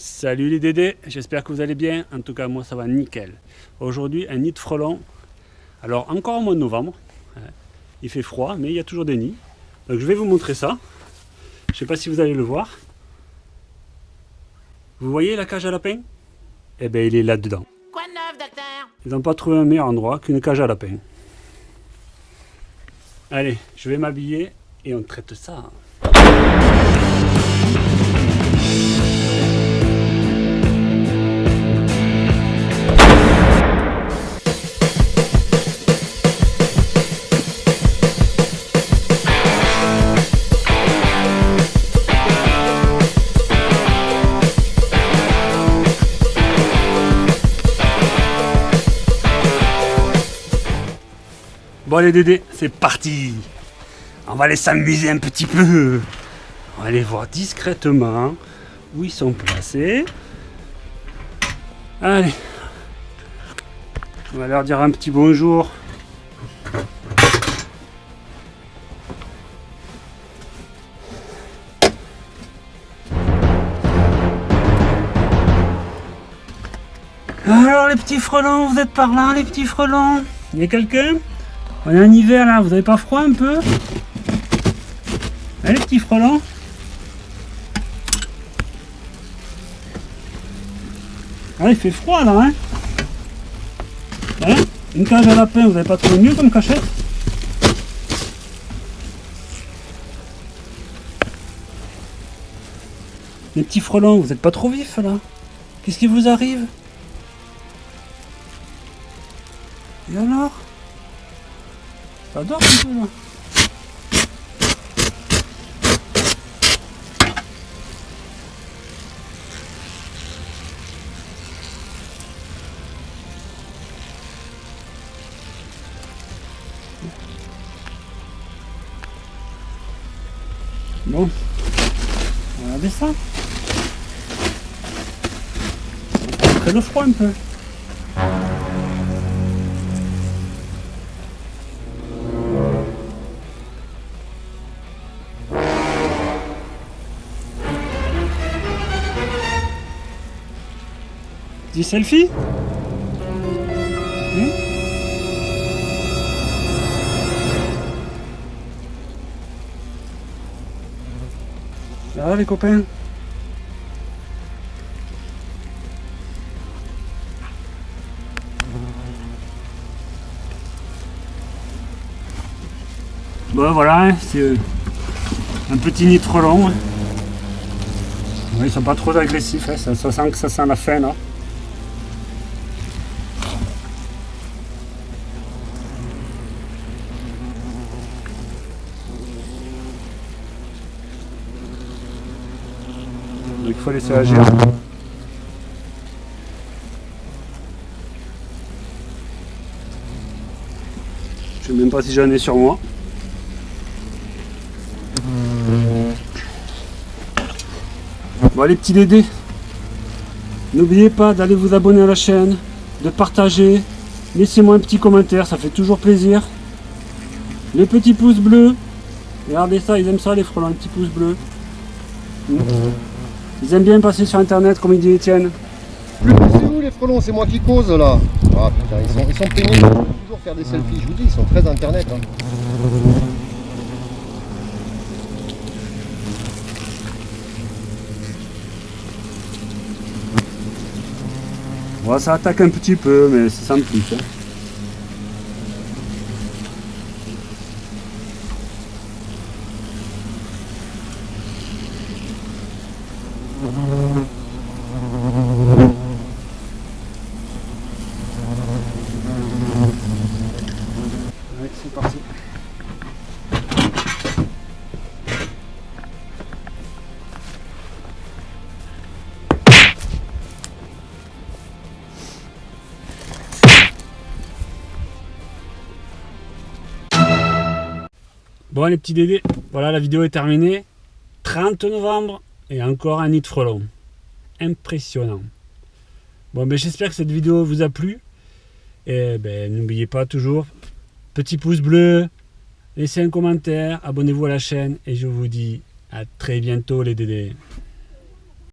Salut les dédés, j'espère que vous allez bien. En tout cas, moi ça va nickel. Aujourd'hui, un nid de frelons. Alors, encore au mois de novembre. Hein. Il fait froid, mais il y a toujours des nids. Donc, je vais vous montrer ça. Je ne sais pas si vous allez le voir. Vous voyez la cage à lapin? Eh bien, il est là-dedans. Quoi de neuf, docteur? Ils n'ont pas trouvé un meilleur endroit qu'une cage à lapin. Allez, je vais m'habiller et on traite ça. Bon les Dédés, c'est parti. On va aller s'amuser un petit peu. On va aller voir discrètement où ils sont placés. Allez. On va leur dire un petit bonjour. Alors les petits frelons, vous êtes par là les petits frelons? Il y a quelqu'un? On est en hiver là, vous avez pas froid un peu? Allez petit frelons Ah il fait froid là hein, hein? Une cage à lapin, vous avez pas trouvé mieux comme cachette? Les petits frelons, vous êtes pas trop vifs là? Qu'est-ce qui vous arrive? Et alors? Ça dort un peu là. Bon, regardez ça. On va le froid un peu. Dis selfie hmm va les copains Bon voilà, hein, c'est euh, un petit nid trop long. ils sont pas trop agressifs, hein, ça, ça, sent que ça sent la fin là. Donc il faut laisser agir. Je sais même pas si j'en ai sur moi. Bon les petits dédés, n'oubliez pas d'aller vous abonner à la chaîne, de partager, laissez-moi un petit commentaire, ça fait toujours plaisir. Les petits pouces bleus, regardez ça, ils aiment ça les frelons, les petits pouces bleus. Ils aiment bien passer sur internet comme il dit Étienne. C'est où les frelons C'est moi qui cause là. Ah putain, ils sont, ils sont pénibles. Ils toujours faire des selfies. Je vous dis, ils sont très internet. Hein. Ouais, ça attaque un petit peu, mais c'est simplique. Hein. Bon les petits dédés, voilà la vidéo est terminée. 30 novembre et encore un nid de frelons. Impressionnant. Bon ben j'espère que cette vidéo vous a plu. Et ben n'oubliez pas toujours, petit pouce bleu, laissez un commentaire, abonnez-vous à la chaîne et je vous dis à très bientôt les dédés.